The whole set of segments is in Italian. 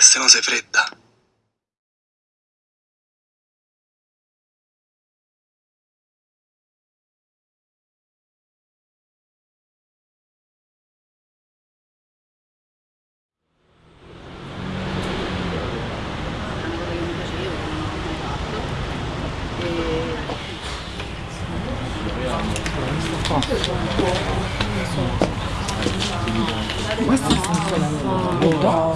se no sei fredda. Questo funziona molto.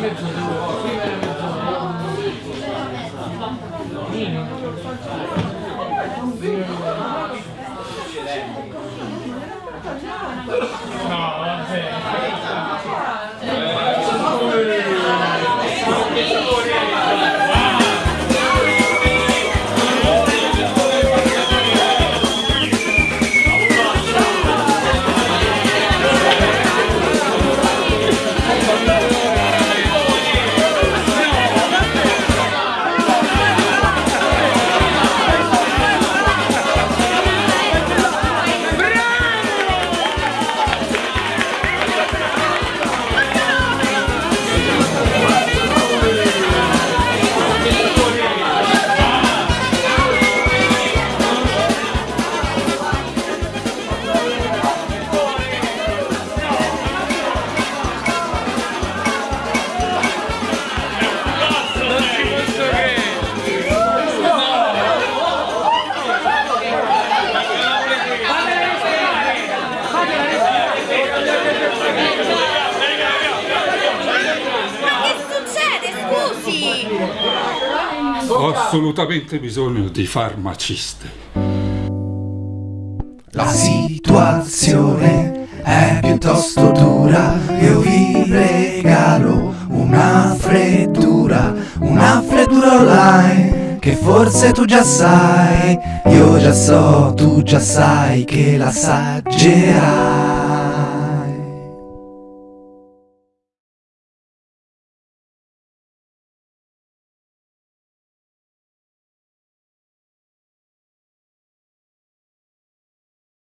guarda. Che Ho assolutamente bisogno di farmaciste. La situazione è piuttosto dura, io vi regalo una freddura, una freddura online che forse tu già sai, io già so, tu già sai che l'assaggerai.